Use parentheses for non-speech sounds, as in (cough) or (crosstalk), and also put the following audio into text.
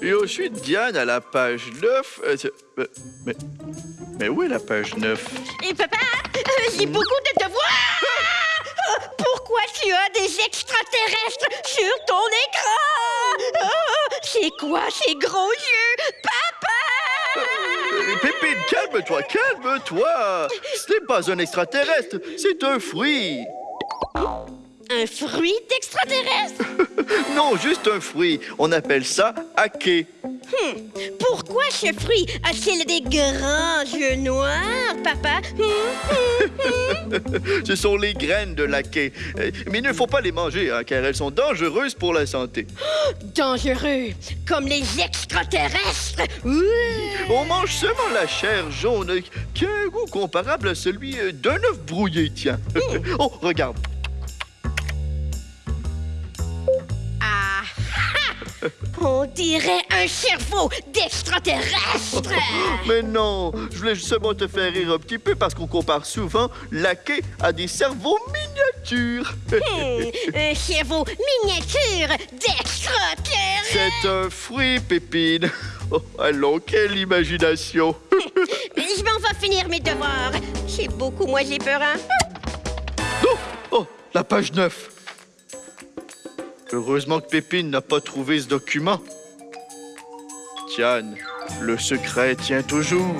Et ensuite, Diane, à la page 9... Euh, euh, mais, mais où est la page 9 Et eh, papa, euh, j'ai beaucoup de devoirs! Pourquoi tu as des extraterrestres sur ton écran? C'est quoi ces gros yeux? Papa! Pépine, calme-toi, calme-toi! Ce n'est pas un extraterrestre, c'est un fruit! Un fruit d'extraterrestre? (laughs) Non, juste un fruit. On appelle ça aké. Pourquoi ce fruit a-t-il des grands yeux noirs, papa? Hmm? (laughs) Ce sont les graines de l'aké. Euh, Mais il ne faut pas les manger, hein, car elles sont dangereuses pour la santé. (gasps) Dangereux, comme les extraterrestres. Ouh. On mange seulement la chair jaune, qui a un goût comparable à celui euh, d'un œuf brouillé, tiens. (laughs) oh, regarde. On dirait un cerveau d'extraterrestre! (laughs) Mais non, je voulais seulement te faire rire un petit peu parce qu'on compare souvent l'aké à des cerveaux miniatures. (laughs) Hmm, un cerveau miniature d'extraterrestre! C'est un fruit, Pépine. (laughs) Oh, allons, quelle imagination. Je m'en vais finir mes devoirs. C'est beaucoup moins épeurant. Oh, oh, la page 9. Heureusement que Pépine n'a pas trouvé ce document. Tiane, le secret tient toujours.